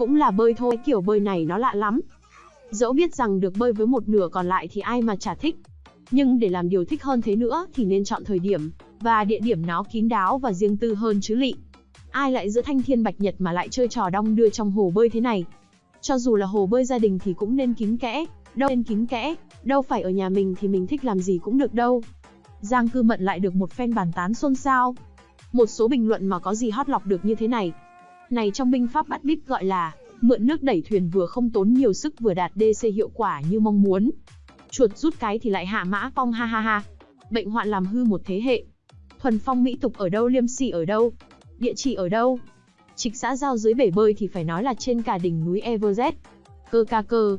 Cũng là bơi thôi, kiểu bơi này nó lạ lắm. Dẫu biết rằng được bơi với một nửa còn lại thì ai mà chả thích. Nhưng để làm điều thích hơn thế nữa thì nên chọn thời điểm và địa điểm nó kín đáo và riêng tư hơn chứ lị. Ai lại giữa thanh thiên bạch nhật mà lại chơi trò đong đưa trong hồ bơi thế này. Cho dù là hồ bơi gia đình thì cũng nên kín kẽ, đâu nên kín kẽ, đâu phải ở nhà mình thì mình thích làm gì cũng được đâu. Giang cư mận lại được một phen bàn tán xôn xao. Một số bình luận mà có gì hot lọc được như thế này. Này trong binh pháp bắt bíp gọi là, mượn nước đẩy thuyền vừa không tốn nhiều sức vừa đạt DC hiệu quả như mong muốn. Chuột rút cái thì lại hạ mã phong ha ha ha. Bệnh hoạn làm hư một thế hệ. Thuần phong mỹ tục ở đâu liêm sỉ ở đâu? Địa chỉ ở đâu? Trịch xã giao dưới bể bơi thì phải nói là trên cả đỉnh núi Everest. Cơ ca cơ.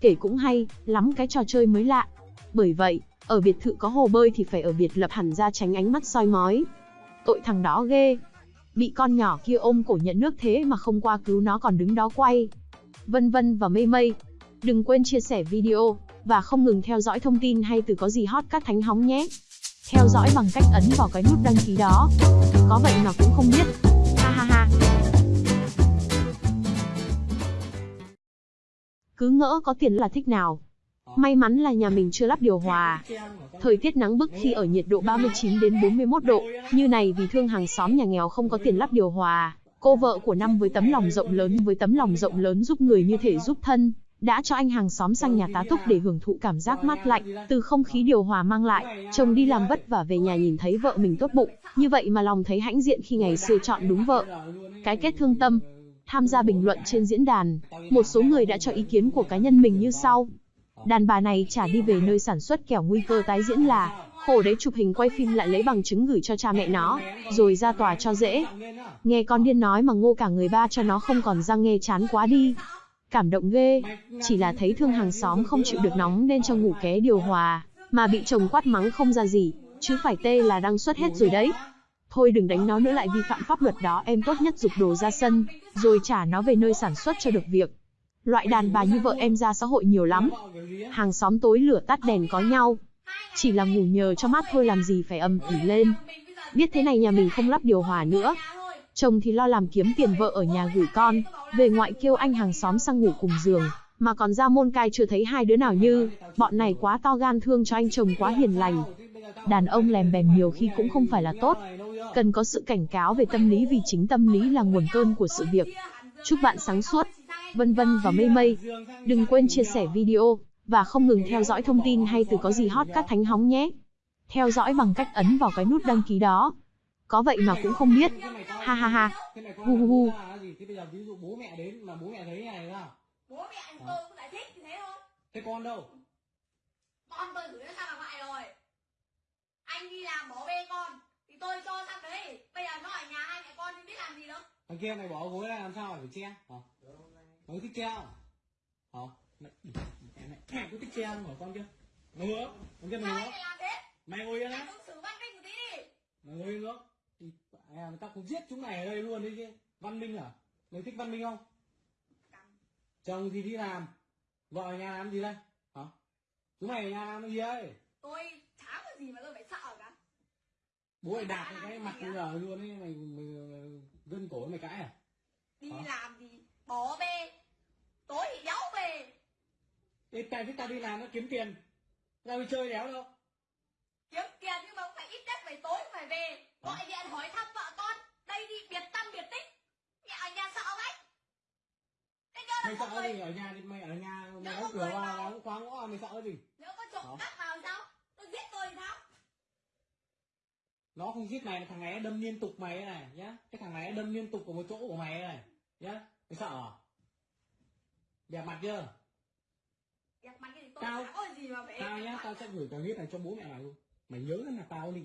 Kể cũng hay, lắm cái trò chơi mới lạ. Bởi vậy, ở biệt thự có hồ bơi thì phải ở biệt lập hẳn ra tránh ánh mắt soi mói. Tội thằng đó ghê. Bị con nhỏ kia ôm cổ nhận nước thế mà không qua cứu nó còn đứng đó quay. Vân vân và mây mây. Đừng quên chia sẻ video, và không ngừng theo dõi thông tin hay từ có gì hot các thánh hóng nhé. Theo dõi bằng cách ấn vào cái nút đăng ký đó. Có vậy mà cũng không biết. Ha ha ha. Cứ ngỡ có tiền là thích nào. May mắn là nhà mình chưa lắp điều hòa. Thời tiết nắng bức khi ở nhiệt độ 39 đến 41 độ, như này vì thương hàng xóm nhà nghèo không có tiền lắp điều hòa. Cô vợ của năm với tấm lòng rộng lớn với tấm lòng rộng lớn giúp người như thể giúp thân, đã cho anh hàng xóm sang nhà tá túc để hưởng thụ cảm giác mát lạnh từ không khí điều hòa mang lại. Chồng đi làm vất vả về nhà nhìn thấy vợ mình tốt bụng, như vậy mà lòng thấy hãnh diện khi ngày xưa chọn đúng vợ. Cái kết thương tâm. Tham gia bình luận trên diễn đàn, một số người đã cho ý kiến của cá nhân mình như sau. Đàn bà này trả đi về nơi sản xuất kẻo nguy cơ tái diễn là khổ đấy chụp hình quay phim lại lấy bằng chứng gửi cho cha mẹ nó, rồi ra tòa cho dễ. Nghe con điên nói mà ngô cả người ba cho nó không còn răng nghe chán quá đi. Cảm động ghê, chỉ là thấy thương hàng xóm không chịu được nóng nên cho ngủ ké điều hòa, mà bị chồng quát mắng không ra gì, chứ phải tê là đang xuất hết rồi đấy. Thôi đừng đánh nó nữa lại vi phạm pháp luật đó em tốt nhất dục đồ ra sân, rồi trả nó về nơi sản xuất cho được việc. Loại đàn bà như vợ em ra xã hội nhiều lắm. Hàng xóm tối lửa tắt đèn có nhau. Chỉ là ngủ nhờ cho mát thôi làm gì phải ầm ỉ lên. Biết thế này nhà mình không lắp điều hòa nữa. Chồng thì lo làm kiếm tiền vợ ở nhà gửi con, về ngoại kêu anh hàng xóm sang ngủ cùng giường, mà còn ra môn cai chưa thấy hai đứa nào như, bọn này quá to gan thương cho anh chồng quá hiền lành. Đàn ông lèm bèm nhiều khi cũng không phải là tốt. Cần có sự cảnh cáo về tâm lý vì chính tâm lý là nguồn cơn của sự việc. Chúc bạn sáng suốt, vân vân và mây mây. Đừng quên chia sẻ video, và không ngừng theo dõi thông tin hay từ có gì hot các thánh hóng nhé. Theo dõi bằng cách ấn vào cái nút đăng ký đó. Có vậy mà cũng không biết. Ha ha ha. Hu hu hu. Thế bây giờ ví dụ bố mẹ đến mà bố mẹ thấy này ra. bố mẹ anh tôi cũng giải thích như thế thôi Thế con đâu? con tôi gửi nó sang bà ngoại rồi anh đi làm bỏ bê con thì tôi cho sang đấy bây giờ nó ở nhà hai mẹ con thì biết làm gì đâu Thằng kia mày bỏ gối ra làm sao phải che? Hả? Mày thích không? Hả? Mày, mẹ, mẹ, mẹ có thích che không hả con kia? Mày ngứa? Con kia mày ngứa? Mày ngồi yên á? Mày ngồi yên nữa? Thì à, người ta cũng giết chúng mày ở đây luôn đấy chứ. Văn minh à? Mày thích văn minh không? Chồng thì đi làm. Vợ ở nhà làm gì đây? Hả? Chúng mày ở nhà làm cái gì đây? tôi chả có gì mà tôi phải sợ cả Bố mày đạp cái mặt bây giờ luôn ấy, mày, mày, mày gân cổ mày cãi à? đi Hả? làm thì bỏ bê. Tối thì đéo về Ê, tại vì tao đi làm nó kiếm tiền. Tao đi chơi đéo đâu. kiếm tiền nhưng mà cũng phải ít nhất phải tối phải về. Gọi điện hỏi thăm vợ con. Đây đi biệt tâm biệt tích. Mẹ ở nhà sợ đấy Mày sợ gì? Ở nhà thì mày ở nhà mày đóng cửa vào đóng khóa ngõ mày sợ gì? nếu có trộm cắp vào sao? Tôi giết tôi thì sao? Nó không giết mày thằng này đâm liên tục mày này nhá. Cái thằng này đâm liên tục ở một chỗ của mày này nhá. Mày sợ à? Đẹp mặt chưa? Đẹp mặt thì tôi Tao- có gì mà phải Tao nhá, tao sẽ gửi cái clip này cho bố mẹ mày luôn. Mày nhớ là tao đi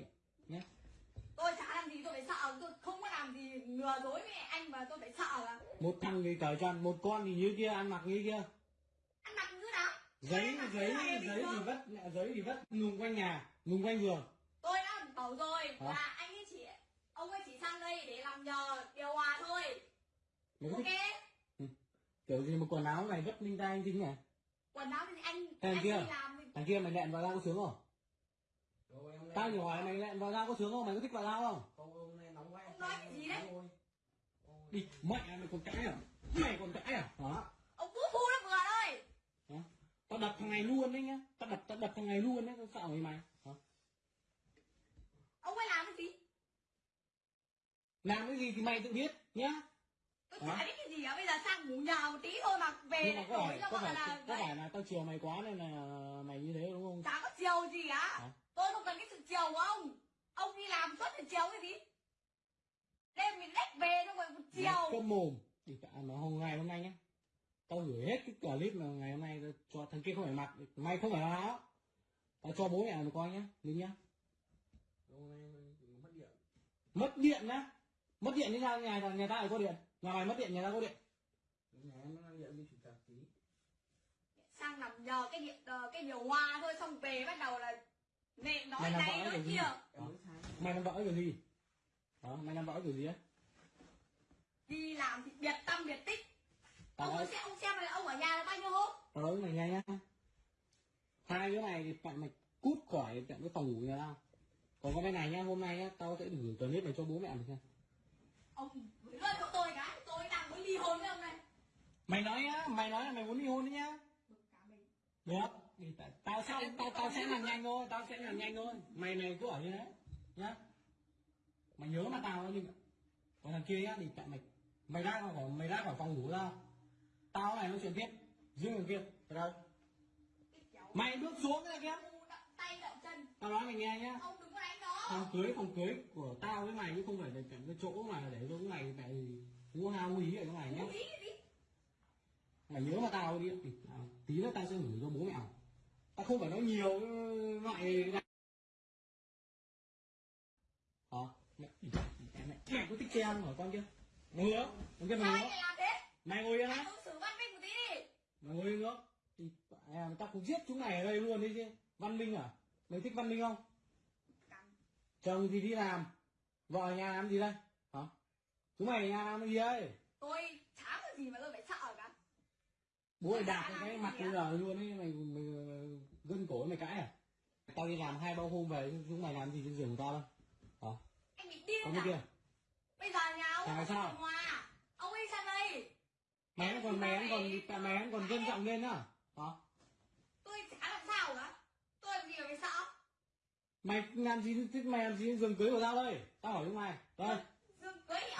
nhá. tôi chả làm gì tôi phải sợ tôi không có làm gì lừa dối với anh mà tôi phải sợ là Một thằng thì cởi trần, một con thì như kia ăn mặc như kia. ăn mặc như nào Giấy giấy là giấy bình thì vất giấy thì vất nùng quanh nhà, nùng quanh giường. tôi đã bảo rồi là anh ấy chỉ ông ấy chỉ sang đây để làm nhờ điều hòa thôi Ok. Thích kiểu gì mà quần áo này vất linh tay anh chính nhỉ? quần áo thì anh Thằng anh kia. làm thì Thằng kia mày lẹn vào dao có sướng không? Tao chỉ hỏi mày lẹn vào dao có sướng không? Mày có thích vào dao không? ông nói cái gì đấy? Đi, mẹ mày còn cãi à? mày còn cãi à? Hả? Ông vũ phu nó vừa thôi Hả? tao đập thằng này luôn đấy nhá. Tao đập tao đập thằng này luôn đấy tao sợ mày mày. Hả? Ông ấy làm cái gì? Làm cái gì thì mày tự biết nhá tôi Hả? chả biết cái gì á bây giờ sang ngủ nhờ một tí thôi mà. Về nhưng mà lại có phải cho có gọi phải là có phải là tao chiều mày quá nên là mày như thế đúng không? Chả có chiều gì á Hả? tôi không cần cái sự chiều của ông. Ông đi làm suốt thì chiều cái gì? Đêm mình đếch về xong rồi một chiều. câm mồm. Thì cả mà hôm ngày hôm nay nhá. Tao gửi hết cái clip mà ngày hôm nay cho thằng kia không phải mặc. Mày không phải là nó tao cho bố mẹ mày coi nhá. Đừng nhá. Hôm nay mất điện. Mất điện nhá mất điện như sao? Nhà nhà ta lại có điện nhà mày mất điện nhà ta có điện. Nhà em nó điện đi trục trặc tí. Sang nằm nhờ cái điện ờ, cái điều hòa thôi xong về bắt đầu là nệm nói này nói kia. Mày làm vợ kiểu gì? Hả? Mày làm vợ kiểu gì á? Đi làm thì biệt tâm biệt tích. Tao ông xem ông xem là ông ở nhà là bao nhiêu hôm? Tao nói mày nghe nhá. Hai đứa này thì phải mày cút khỏi tận cái phòng ngủ nhà tao. Còn có bên này nhá hôm nay nhá tao sẽ gửi clip này cho bố mẹ mày xem. Ông gửi lên cho tôi hôn với ông này. Mày nói á mày nói là mày muốn ly hôn đấy nhá. Được. Thì tại- tao sẽ tao tao sẽ làm nhanh thôi tao sẽ làm nhanh thôi. Mày mày cứ ở như thế nhá. Mày nhớ mà tao nhưng còn thằng kia nhá thì tại mày mày ra khỏi mày ra khỏi phòng ngủ ra. Tao này nói chuyện tiếp riêng thằng kia ở đâu mày bước xuống cái kia. u đậm tay chân. Tao nói mày nghe nhá. Ông có đánh đó phòng cưới phòng cưới của tao với mày chứ không phải là cái chỗ mà để cái mày mày mua hao quý ở chỗ này gì mày nhớ mà tao đi. Thì à, tí nữa tao sẽ gửi cho bố mẹ. Tao không phải nói nhiều loại này hả mẹ mẹ mẹ có thích không hả con chưa? Mày hứa con kia mày thế? Mày ngồi yên á đi. Mày ngồi yên nữa thì à, tao cũng giết chúng mày ở đây luôn đấy chứ. Văn minh à? Mày thích văn minh không? Chồng thì đi làm vợ nhà làm gì đây? Hả chúng mày nhà làm cái gì đây. Tôi chả có gì mà tôi phải sợ cả. Bố mày đạp cái mặt bây giờ luôn ấy mày mày gân cổ mày cãi à? Tao đi làm hai ba hôm về chúng mày làm gì trên giường của tao? Đâu hả anh bị điên cái à? kia bây giờ nhà ông Chả sao. Hòa. Ông ấy sang đây. Mày còn mày còn mày vẫn còn trân trọng lên á. Hả tôi chả làm sao cả. Tôi làm gì mà phải sợ? Mày làm gì mày làm gì trên giường cưới của tao đây? Tao hỏi chúng mày. Đây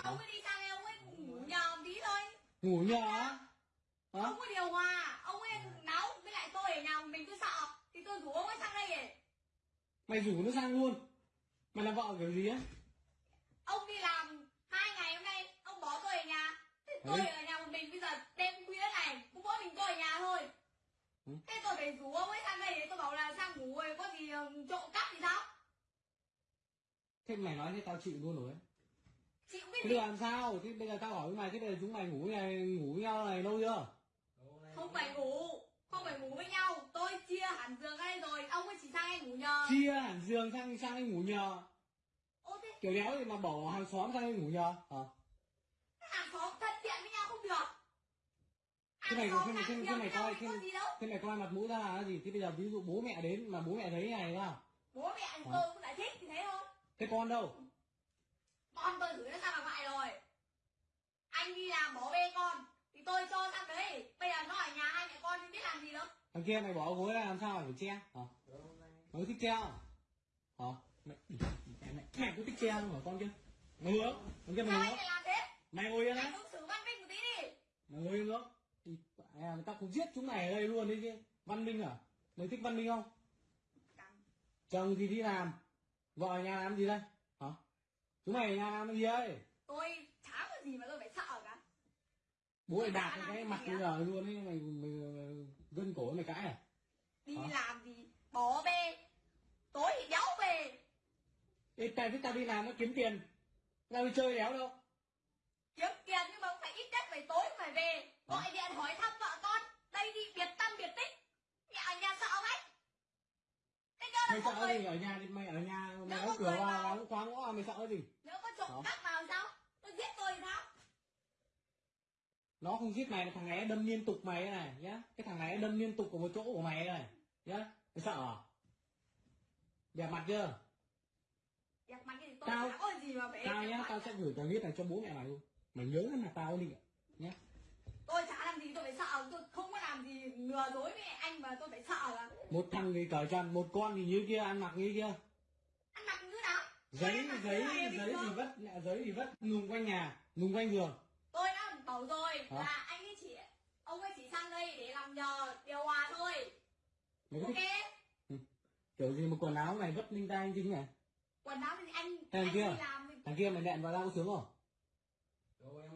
ông ấy đi sang đây ông ấy ngủ nhờ một tí thôi. Ngủ nhờ á? Hả? ông có điều hòa. Ông ấy nấu với lại tôi ở nhà mình tôi sợ thì tôi rủ ông ấy sang đây để mày rủ nó sang luôn. Mày làm vợ kiểu gì á? Ông đi làm hai ngày hôm nay ông bỏ tôi ở nhà. Thế tôi Đấy. ở nhà một mình bây giờ đêm khuya này cũng mỗi mình tôi ở nhà thôi. Ừ. thế tôi phải rủ ông ấy sang đây để tôi bảo là sang ngủ rồi có gì ờ, trộm cắp thì sao? Thế mày nói thế tao chịu luôn rồi ấy. Thế giờ làm sao? Thế bây giờ tao hỏi với mày thế bây giờ chúng mày ngủ này ngủ với nhau này lâu chưa? Không phải ngủ không phải ngủ với nhau. Tôi chia hẳn giường ra đây rồi ông ấy chỉ sang đây ngủ nhờ. Chia hẳn giường sang sang đây ngủ nhờ. Ô thế kiểu đéo thì mà bỏ hàng xóm sang đây ngủ nhờ hả? Hàng xóm thân thiện với nhau không được. Thế mày thế mày thế, xóm thế mày coi với thế, thế mày coi mặt mũi ra là gì? Thế bây giờ ví dụ bố mẹ đến mà bố mẹ thấy này ra bố mẹ tôi cũng giải thích thì thế thôi. Thế con đâu con tôi gửi nó sang bà ngoại rồi. Anh đi làm bỏ bê con thì tôi cho sang đấy. Bây giờ nó ở nhà hai mẹ con thì biết làm gì đâu. Thằng kia mày bỏ gối ra làm sao mày phải che hả? Mày có thích không? Hả? Mẹ mẹ mẹ, mẹ có thích che không hả con kia? Mày hứa thằng kia mày hứa lại làm thế? Mày ngồi yên ứng xử văn minh một tí đi. Mày ngồi yên nữa thì à, tao cũng giết chúng mày ở đây luôn đấy chứ. Văn minh à? Mày thích văn minh không? Chồng thì đi làm vợ ở nhà làm gì đây chúng mày nhà làm cái gì đây tôi chả có gì mà tôi phải sợ cả. Bố mày đạp cái mặt bây giờ luôn ấy mày, mày, mày gân cổ mày cãi à? Đi Hả? làm gì? Bỏ bê. Tối thì đéo về Ê, tại tao đi làm nó kiếm tiền. Tao đi chơi đéo đâu. Kiếm tiền nhưng mà cũng phải ít nhất phải tối phải về. Gọi điện hỏi thăm vợ con. Đây đi biệt tâm biệt tích. Nhà ở nhà sợ ấy thế cho mày sợ gì? ở nhà thì mày ở nhà mày đóng cửa vào. đóng khóa ngõ mày sợ gì? Nếu có trộm cắp vào sao? Tôi giết tôi thì sao? Nó không giết mày thằng này đâm liên tục mày này nhá. Cái thằng này đâm liên tục ở một chỗ của mày này nhá. Mày sợ à? Đẹp mặt chưa? Đẹp mặt thì tôi Tao- gì mà phải tao nhá tao sẽ gửi clip này cho bố mẹ mày luôn. Mày nhớ mặt tao đi nhá nào tôi không có làm gì lừa dối với anh mà tôi phải sợ là một thằng thì cởi trần một con thì như kia ăn mặc như kia. Ăn mặc như nào? Giấy giấy này giấy thì vất giấy thì vất nùng quanh nhà nùng quanh giường. Tôi đã bảo rồi Hả? là anh ấy chỉ ông ấy chỉ sang đây để làm nhờ điều hòa thôi. Có ok? thích kiểu gì mà quần áo này vất linh tay chính nhỉ? Quần áo thì anh Thằng anh kia. làm thì- thằng kia mày nẹn vào dao có sướng không?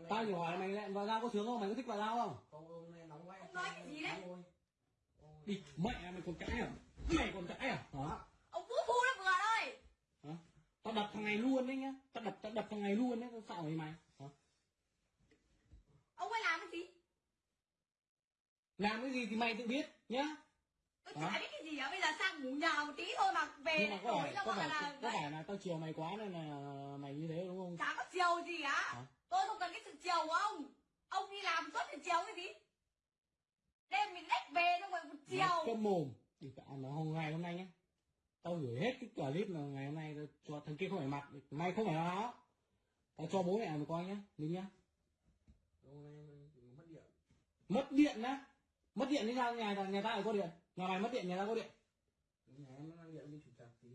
Tao chỉ hỏi mày nẹn vào dao có sướng không? Mày có thích vào dao không? Không hôm nay nói cái gì đấy? Đi mẹ mày còn cãi à? Mày còn cãi à? Hả? Ông vũ phu nó vừa thôi hả? Tao đập thằng này luôn đấy nhá. Tao đập tao đập thằng này luôn đấy tao sợ mày mày. Hả? Ông ấy làm cái gì? Làm cái gì thì mày tự biết nhá. Tôi Hả? chả biết cái gì cả bây giờ sang ngủ nhờ một tí thôi mà về nhưng mà có phải có phải là có phải là tao chiều mày quá nên là mày như thế đúng không? Chả có chiều gì Hả? tôi không cần cái sự chiều của ông. Ông đi làm suốt thì chiều cái gì đêm mình đếch về xong rồi một chiều. câm mồm. Thì cả mà hôm ngày hôm nay nhá. Tao gửi hết cái clip là ngày hôm nay tao cho thằng kia không phải mặt mày không phải nó tao cho bố mẹ mày coi nhá đừng nhá. Hôm nay mất điện. mất điện á? Mất điện thì sao? Nhà nhà lại có điện. Nhà mày mất điện nhà tao có điện. Nhà em nó điện với chủ tịch tí.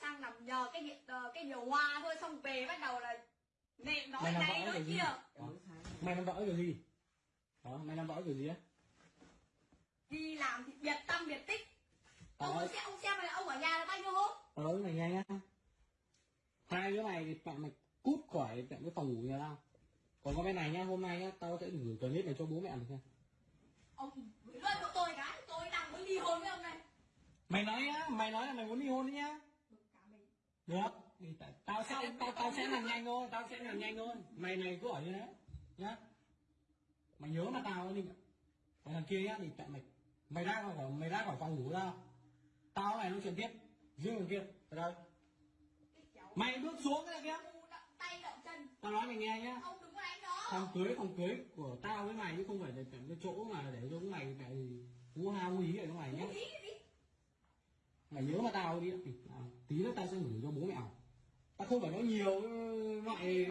sang nằm nhờ cái điện ờ, cái điều hòa thôi xong về bắt đầu là nệm nói này nói cái kia. Mày làm vợ kiểu gì đó mày làm vợ kiểu gì á? Đi làm thì biệt tâm biệt tích. Ông Ờ. xem ông xem là ông ở nhà là bao nhiêu hôm? Với mày nghe nhá. Hai đứa mày thì mẹ mày cút khỏi cái phòng ngủ nhà tao. Còn có bên này nhá hôm nay nhá tao sẽ gửi clip này cho bố mẹ mày xem. Ông gửi luôn cho tôi cái tôi đang muốn ly hôn với ông này mày nói nhá mày nói là mày muốn ly hôn đấy nhá. Được thì tao sẽ tao tao sẽ làm nhanh thôi tao sẽ làm nhanh thôi. Mày mày cứ ở như thế nhá mày nhớ mà tao đi còn thằng kia nhá thì tại mày mày ra khỏi mày ra khỏi phòng ngủ ra, tao này nói chuyện tiếp. Riêng thằng kia. Ở đây mày bước xuống cái kia. Tay chân tao nói mày nghe nhá. Ông đừng có đánh đó phòng cưới phòng cưới của tao với mày chứ không phải là cái chỗ mà để cho mày tại hú ha quý ý ở trong mày nhá. Mày nhớ mà tao đi à, tí nữa tao sẽ gửi cho bố mẹ. Tao tao không phải nói nhiều ờ, loại